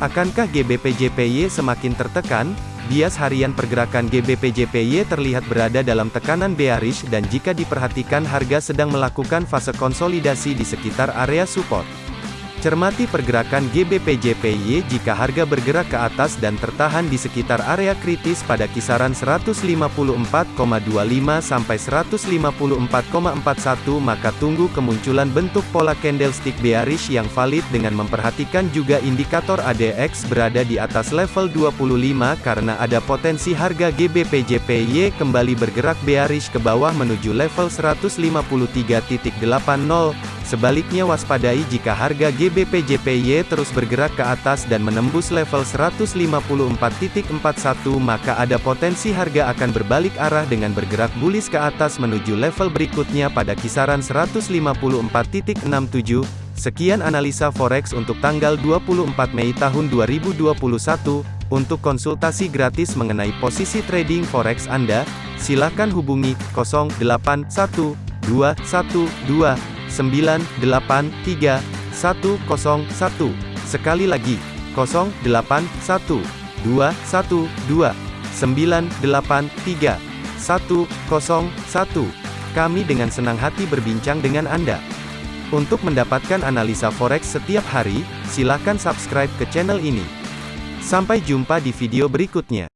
Akankah GBP/JPY semakin tertekan? Bias harian pergerakan GBP/JPY terlihat berada dalam tekanan bearish dan jika diperhatikan harga sedang melakukan fase konsolidasi di sekitar area support. Cermati pergerakan GBP/JPY jika harga bergerak ke atas dan tertahan di sekitar area kritis pada kisaran 154,25 sampai 154,41 maka tunggu kemunculan bentuk pola candlestick bearish yang valid dengan memperhatikan juga indikator ADX berada di atas level 25 karena ada potensi harga GBP/JPY kembali bergerak bearish ke bawah menuju level 153.80 Sebaliknya waspadai jika harga GBP/JPY terus bergerak ke atas dan menembus level 154.41 maka ada potensi harga akan berbalik arah dengan bergerak bullish ke atas menuju level berikutnya pada kisaran 154.67. Sekian analisa forex untuk tanggal 24 Mei tahun 2021. Untuk konsultasi gratis mengenai posisi trading forex Anda, silakan hubungi 081212 983 101. Sekali lagi, 081 212 983 101. Kami dengan senang hati berbincang dengan Anda. Untuk mendapatkan analisa forex setiap hari, silakan subscribe ke channel ini. Sampai jumpa di video berikutnya.